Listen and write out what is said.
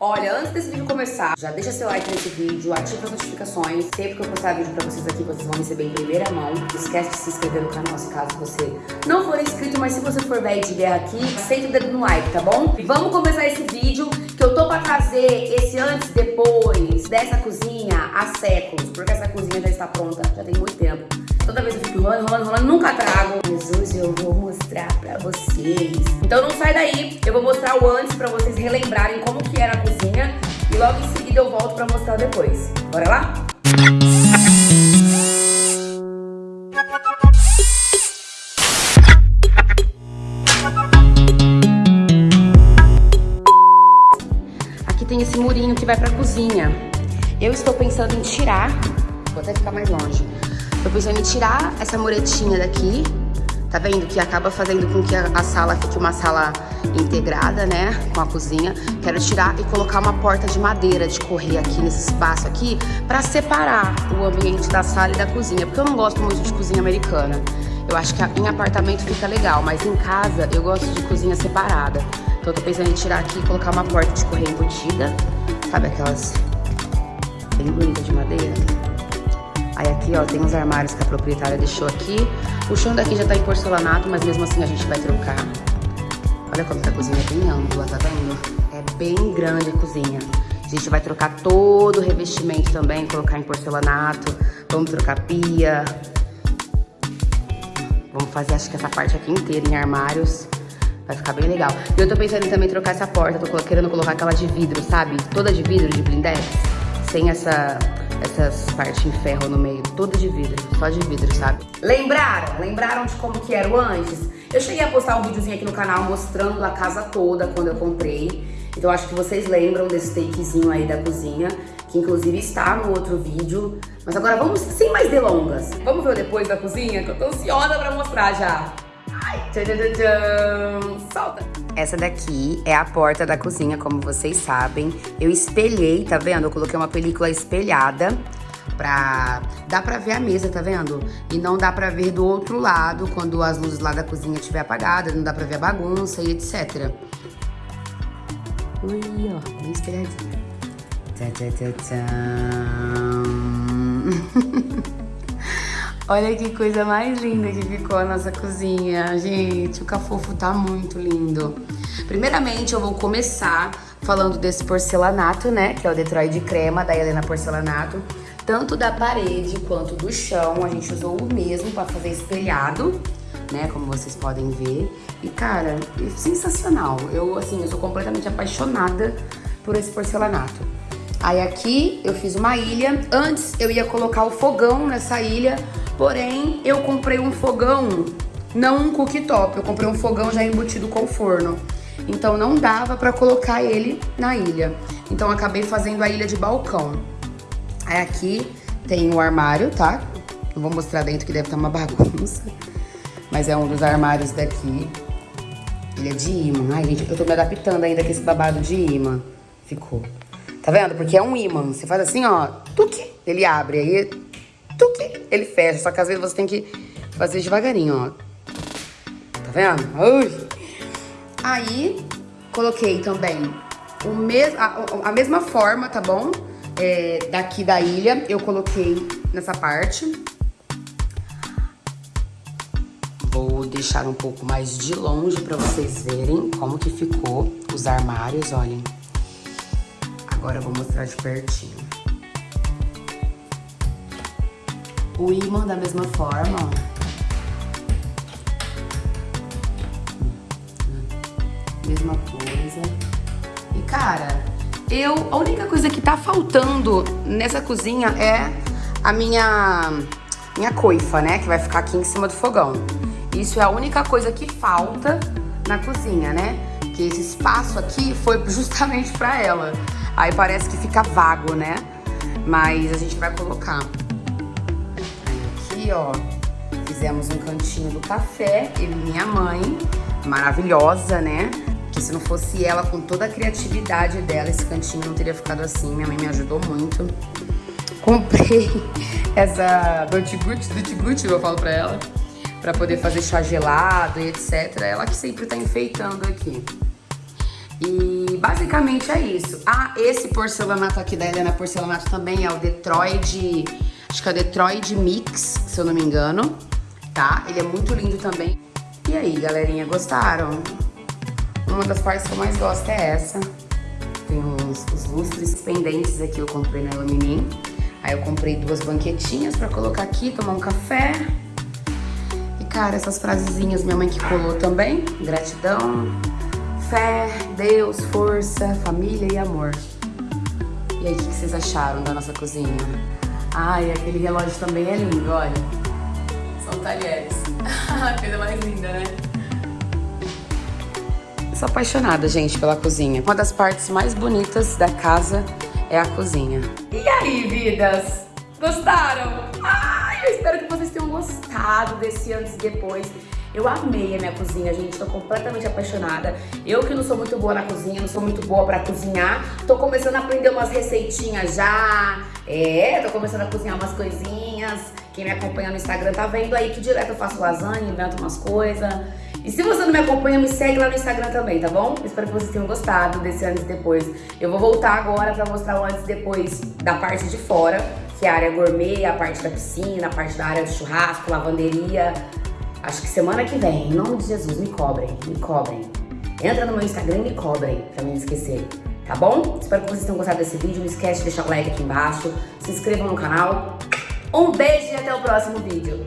Olha, antes desse vídeo começar, já deixa seu like nesse vídeo, ativa as notificações. Sempre que eu postar vídeo pra vocês aqui, vocês vão receber em primeira mão. Não esquece de se inscrever no canal se caso você não for inscrito, mas se você for velho de guerra aqui, senta o dedo no like, tá bom? Vamos começar esse vídeo que eu tô pra trazer esse antes e depois dessa cozinha há séculos, porque essa cozinha já está pronta, já tem muito tempo. Toda vez eu fico enrolando, enrolando, enrolando, nunca trago. Mas hoje eu vou mostrar pra vocês. Então não sai daí, eu vou mostrar o antes pra vocês relembrarem como que era a cozinha. E logo em seguida eu volto pra mostrar depois. Bora lá? Aqui tem esse murinho que vai pra cozinha. Eu estou pensando em tirar, vou até ficar mais longe. Tô pensando em tirar essa muretinha daqui, tá vendo? Que acaba fazendo com que a, sala fique uma sala integrada, né? Com a cozinha. Quero tirar e colocar uma porta de madeira de correr aqui nesse espaço aqui pra separar o ambiente da sala e da cozinha. Porque eu não gosto muito de cozinha americana. Eu acho que em apartamento fica legal, mas em casa eu gosto de cozinha separada. Então eu tô pensando em tirar aqui e colocar uma porta de correr embutida. Sabe aquelas bem bonitas de madeira? Aí aqui, ó, tem uns armários que a proprietária deixou aqui. O chão daqui já tá em porcelanato, mas mesmo assim a gente vai trocar. Olha como que a cozinha é bem ampla, tá vendo? É bem grande a cozinha. A gente vai trocar todo o revestimento também, colocar em porcelanato. Vamos trocar pia. Vamos fazer, acho que essa parte aqui inteira em armários. Vai ficar bem legal. E eu tô pensando em também trocar essa porta. Tô querendo colocar aquela de vidro, sabe? Toda de vidro, de blindex. Sem essa essas partes em ferro no meio, toda de vidro, só de vidro, sabe? Lembraram? Lembraram de como que era o antes? Eu cheguei a postar um videozinho aqui no canal mostrando a casa toda quando eu comprei. Então acho que vocês lembram desse takezinho aí da cozinha, que inclusive está no outro vídeo. Mas agora vamos, sem mais delongas, vamos ver depois da cozinha, que eu tô ansiosa pra mostrar já. Ai, tchan, tchan, tchan, solta! Essa daqui é a porta da cozinha, como vocês sabem. Eu espelhei, tá vendo? Eu coloquei uma película espelhada pra... Dá pra ver a mesa, tá vendo? E não dá pra ver do outro lado, quando as luzes lá da cozinha estiver apagadas, não dá pra ver a bagunça e etc. Ui, ó, bem espelhadinha. Tchá. Olha que coisa mais linda que ficou a nossa cozinha. Gente, o cafofo tá muito lindo. Primeiramente, eu vou começar falando desse porcelanato, né? Que é o Detroit Crema, da Helena Porcelanato. Tanto da parede quanto do chão, a gente usou o mesmo pra fazer espelhado, né? Como vocês podem ver. E, cara, é sensacional. Eu, assim, eu sou completamente apaixonada por esse porcelanato. Aí aqui eu fiz uma ilha. Antes eu ia colocar o fogão nessa ilha, Porém, eu comprei um fogão, não um cooktop, eu comprei um fogão já embutido com forno. Então não dava pra colocar ele na ilha. Então acabei fazendo a ilha de balcão. Aí aqui tem o armário, tá? Não vou mostrar dentro que deve estar uma bagunça. Mas é um dos armários daqui. Ele é de imã. Ai, gente, eu tô me adaptando ainda com esse babado de imã. Ficou. Tá vendo? Porque é um imã. Você faz assim, ó. Tuque, ele abre. Aí tuque, ele fecha. Só que às vezes você tem que fazer devagarinho, ó. Tá vendo? Ui. Aí, coloquei também o mes a, a mesma forma, tá bom? É, daqui da ilha, eu coloquei nessa parte. Vou deixar um pouco mais de longe pra vocês verem como que ficou os armários, olhem. Agora eu vou mostrar de pertinho. O ímã da mesma forma, ó. Mesma coisa. E, cara, eu... A única coisa que tá faltando nessa cozinha é a minha... Minha coifa, né? Que vai ficar aqui em cima do fogão. Isso é a única coisa que falta na cozinha, né? Que esse espaço aqui foi justamente pra ela. Aí parece que fica vago, né? Mas a gente vai colocar ó, fizemos um cantinho do café, e minha mãe, maravilhosa, né? Que se não fosse ela, com toda a criatividade dela, esse cantinho não teria ficado assim. Minha mãe me ajudou muito. Comprei essa Dolce Gucci, eu falo pra ela, pra poder fazer chá gelado e etc. Ela que sempre tá enfeitando aqui. E basicamente é isso. Ah, esse porcelanato aqui da Helena Porcelanato também é o Detroit, acho que é o Detroit Mix, se eu não me engano, tá? Ele é muito lindo também. E aí, galerinha, gostaram? Uma das partes que eu mais gosto é essa. Tem os, os lustres pendentes aqui, eu comprei na Iluminin. Aí eu comprei duas banquetinhas pra colocar aqui, tomar um café. E, cara, essas frasezinhas minha mãe que colou também. Gratidão, fé, Deus, força, família e amor. E aí, o que vocês acharam da nossa cozinha? Ai, aquele relógio também é lindo, olha. São talheres. A coisa mais linda, né? sou apaixonada, gente, pela cozinha. Uma das partes mais bonitas da casa é a cozinha. E aí, vidas? Gostaram? Ai, eu espero que vocês tenham gostado desse antes e depois. Eu amei a minha cozinha, gente, tô completamente apaixonada. Eu que não sou muito boa na cozinha, não sou muito boa pra cozinhar, tô começando a aprender umas receitinhas já. É, tô começando a cozinhar umas coisinhas. Quem me acompanha no Instagram tá vendo aí que direto eu faço lasanha, invento umas coisas. E se você não me acompanha, me segue lá no Instagram também, tá bom? Espero que vocês tenham gostado desse antes e depois. Eu vou voltar agora pra mostrar o antes e depois da parte de fora, que é a área gourmet, a parte da piscina, a parte da área de churrasco, lavanderia. Acho que semana que vem, em nome de Jesus, me cobrem, me cobrem. Entra no meu Instagram e me cobrem, pra me esquecer, tá bom? Espero que vocês tenham gostado desse vídeo. Não esquece de deixar o like aqui embaixo, se inscrevam no canal. Um beijo e até o próximo vídeo.